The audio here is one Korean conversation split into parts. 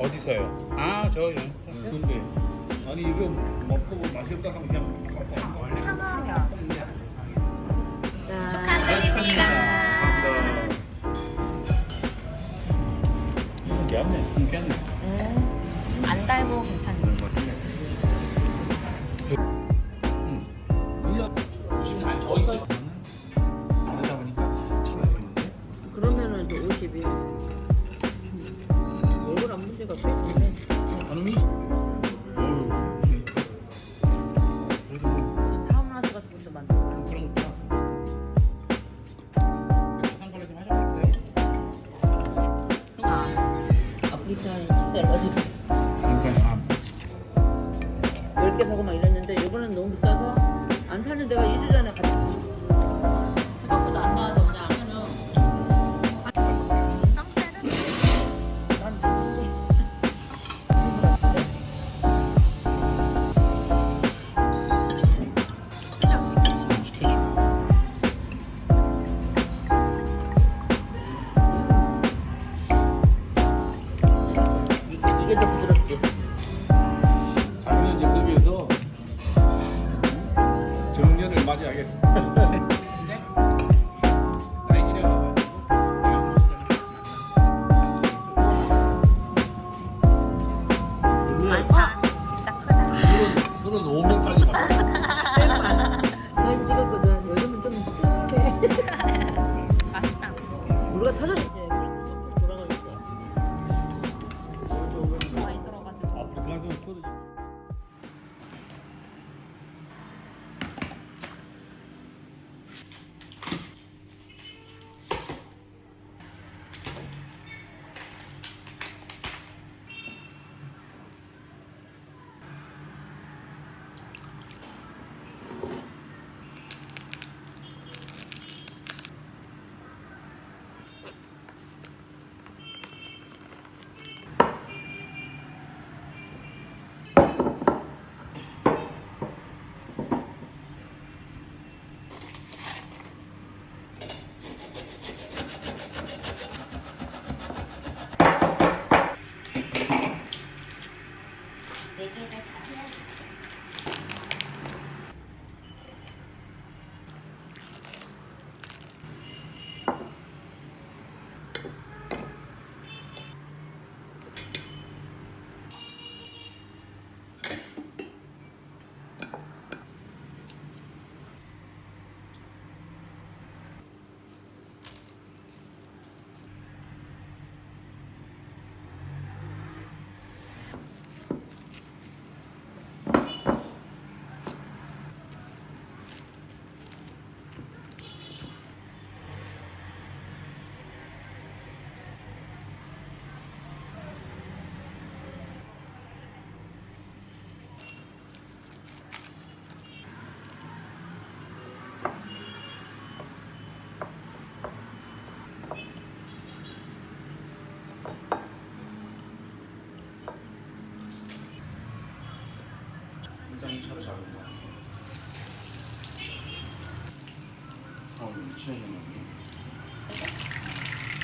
어디서요? 아 저요. 근데 아니 이거 먹고 마실까 하면 그냥 사과요. 축하드립니다. 귀엽네. 음, 귀엽네. 안 달고 괜찮네. 더 있어.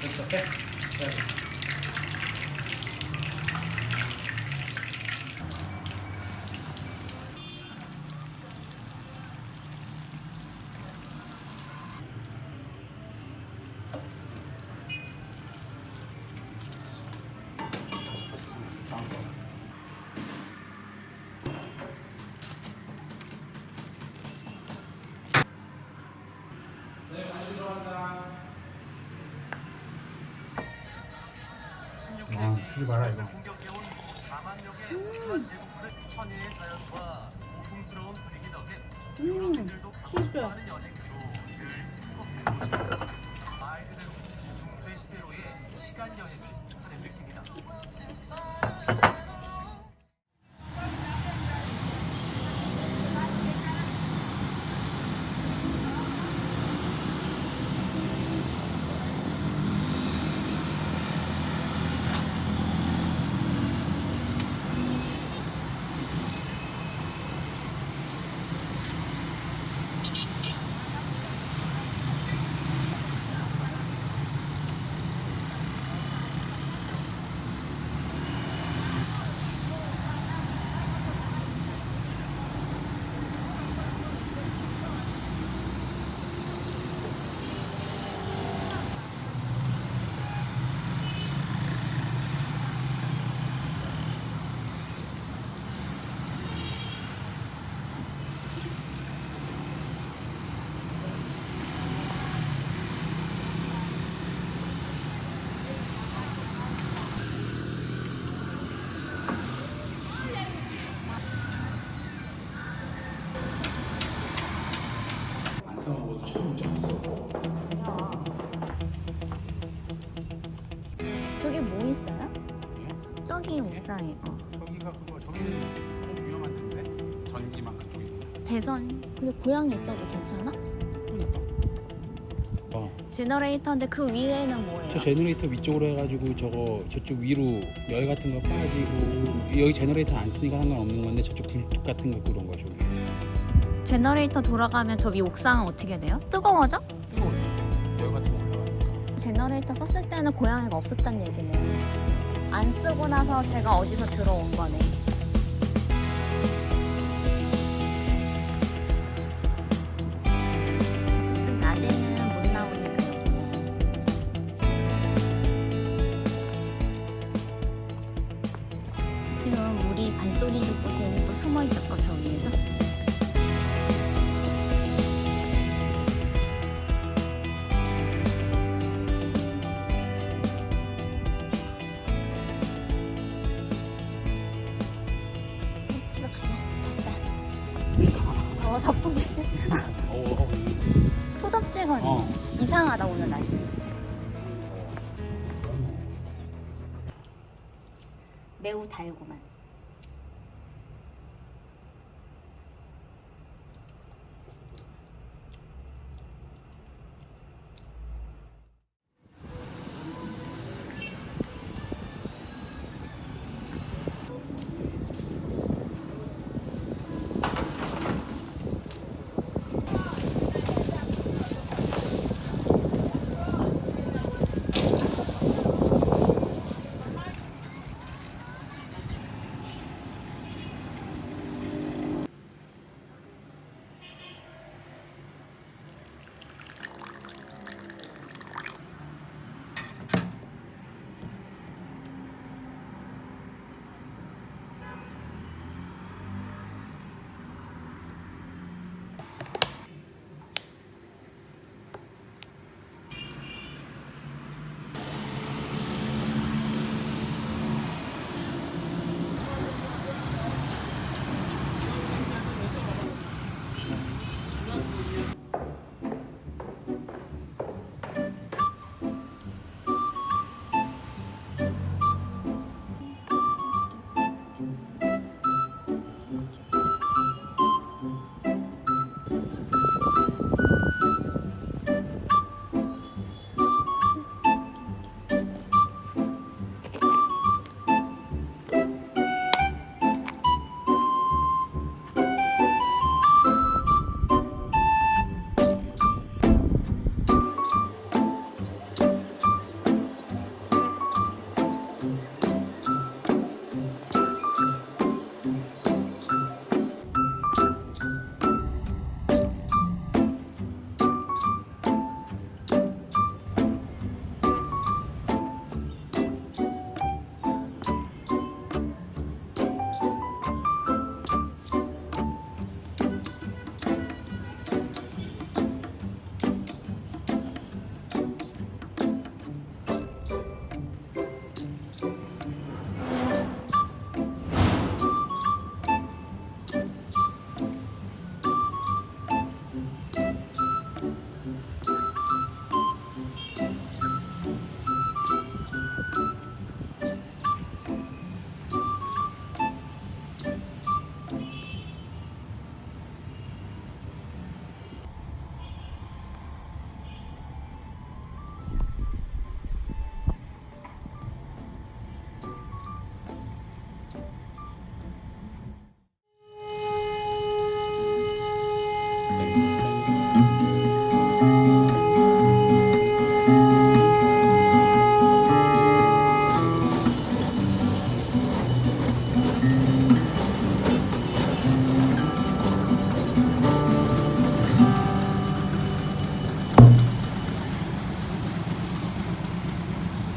Questo ok? Grazie. 이거 봐라 이거. 음. 진짜 음. 시간 여행을 하는 느낌이다. 저기 뭐 있어요? 저기 옥상에 어. 저기가 그거 저기는 조금 위험한 데인데 전기만 그쪽에. 배선 근데 고양이 있어도 괜찮아? 어. generator인데 그 위에는 뭐예요? 저 generator 위쪽으로 해가지고 저거 저쪽 위로 열 같은 거 빠지고 여기 generator 안 쓰니까 상관없는 건데 저쪽 굴뚝 같은 거 그런 거 저기 generator 돌아가면 저 위 옥상은 어떻게 돼요? 뜨거워져? 뜨거워. 열 같은 거. generator 썼을 때는 고양이가 없었단 얘기네. 안 쓰고 나서 쟤가 어디서 들어온 거네. 어쨌든 낮에는 못 나오니까 여기에. 지금 우리 발소리 듣고 또 숨어 있었고 저 위에서. 매우 달고만.